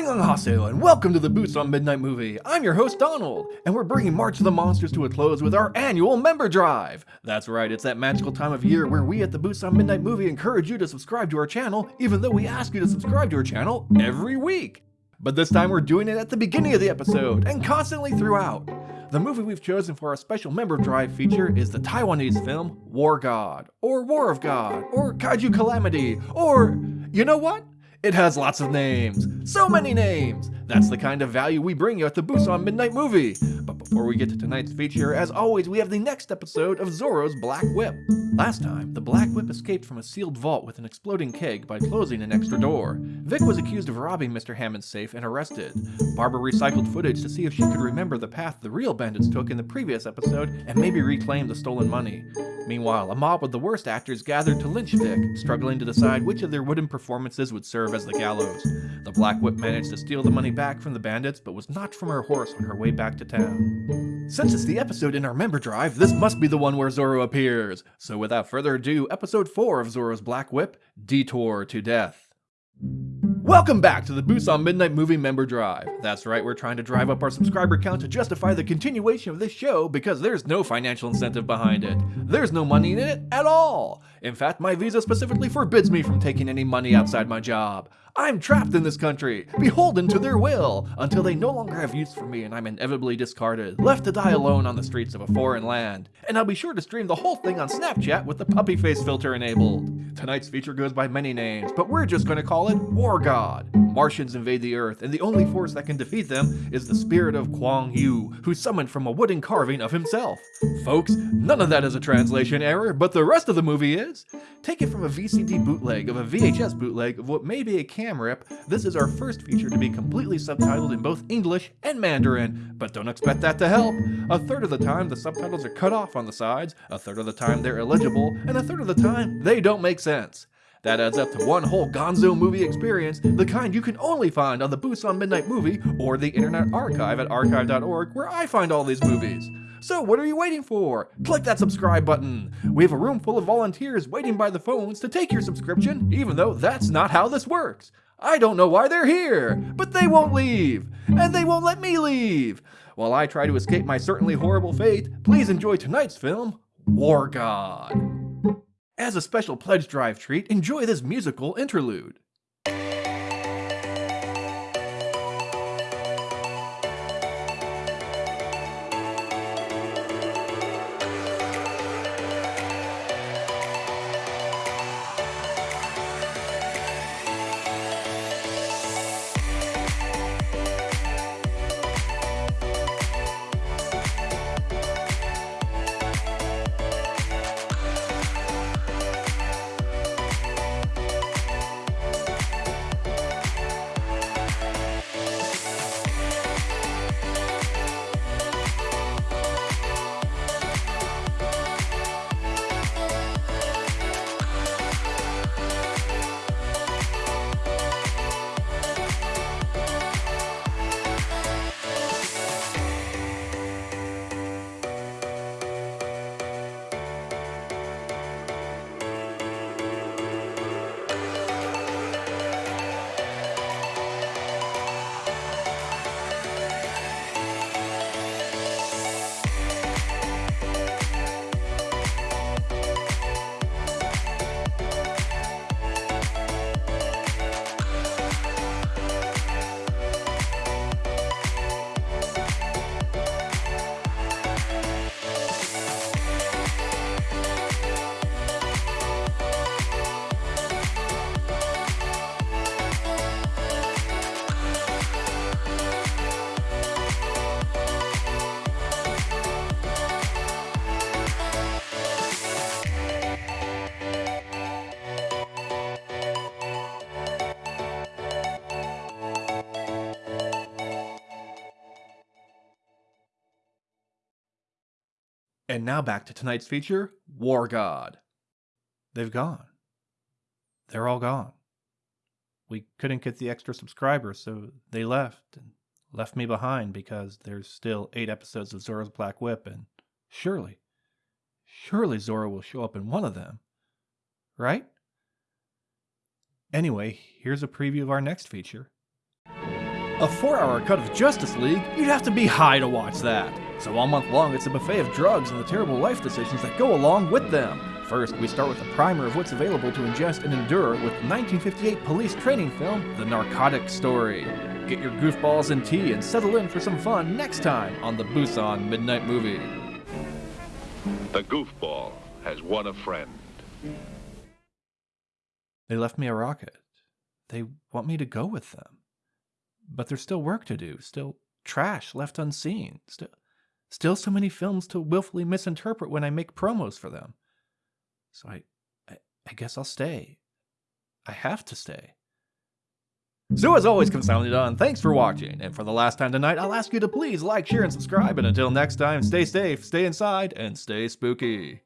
Annyeonghaseyo and welcome to the Busan Midnight movie. I'm your host Donald, and we're bringing March of the Monsters to a close with our annual member drive. That's right, it's that magical time of year where we at the Busan Midnight movie encourage you to subscribe to our channel, even though we ask you to subscribe to our channel every week. But this time we're doing it at the beginning of the episode and constantly throughout. The movie we've chosen for our special member drive feature is the Taiwanese film War God, or War of God, or Kaiju Calamity, or you know what? It has lots of names. So many names. That's the kind of value we bring you at the Busan Midnight Movie. Before we get to tonight's feature, as always, we have the next episode of Zorro's Black Whip. Last time, the Black Whip escaped from a sealed vault with an exploding keg by closing an extra door. Vic was accused of robbing Mr. Hammond's safe and arrested. Barbara recycled footage to see if she could remember the path the real bandits took in the previous episode and maybe reclaim the stolen money. Meanwhile, a mob of the worst actors gathered to lynch Vic, struggling to decide which of their wooden performances would serve as the gallows. The Black Whip managed to steal the money back from the bandits, but was knocked from her horse on her way back to town. Since it's the episode in our member drive, this must be the one where Zorro appears. So without further ado, episode 4 of Zorro's Black Whip, Detour to Death. Welcome back to the on Midnight Movie Member Drive. That's right, we're trying to drive up our subscriber count to justify the continuation of this show because there's no financial incentive behind it. There's no money in it at all. In fact, my visa specifically forbids me from taking any money outside my job. I'm trapped in this country, beholden to their will, until they no longer have use for me and I'm inevitably discarded, left to die alone on the streets of a foreign land. And I'll be sure to stream the whole thing on Snapchat with the puppy face filter enabled. Tonight's feature goes by many names, but we're just to call it War God. Mm. Martians invade the Earth, and the only force that can defeat them is the spirit of Guan Yu, who's summoned from a wooden carving of himself. Folks, none of that is a translation error, but the rest of the movie is. Take it from a VCD bootleg of a VHS bootleg of what may be a cam rip, this is our first feature to be completely subtitled in both English and Mandarin, but don't expect that to help. A third of the time, the subtitles are cut off on the sides, a third of the time they're illegible, and a third of the time, they don't make sense. That adds up to one whole gonzo movie experience, the kind you can only find on the Busan Midnight Movie or the Internet Archive at archive.org, where I find all these movies. So what are you waiting for? Click that subscribe button. We have a room full of volunteers waiting by the phones to take your subscription, even though that's not how this works. I don't know why they're here, but they won't leave, and they won't let me leave. While I try to escape my certainly horrible fate, please enjoy tonight's film, War God. As a special pledge drive treat, enjoy this musical interlude. And now back to tonight's feature War God. They've gone. They're all gone. We couldn't get the extra subscribers, so they left and left me behind because there's still eight episodes of Zorro's Black Whip, and surely, surely Zorro will show up in one of them. Right? Anyway, here's a preview of our next feature. A four hour cut of Justice League? You'd have to be high to watch that. So all month long, it's a buffet of drugs and the terrible life decisions that go along with them. First, we start with a primer of what's available to ingest and endure with 1958 police training film, The Narcotic Story. Get your goofballs and tea and settle in for some fun next time on the Busan Midnight Movie. The goofball has won a friend. They left me a rocket. They want me to go with them. But there's still work to do, still trash left unseen, still, still so many films to willfully misinterpret when I make promos for them. So I, I, I guess I'll stay. I have to stay. So as always, Consounded thanks for watching, and for the last time tonight, I'll ask you to please like, share, and subscribe, and until next time, stay safe, stay inside, and stay spooky.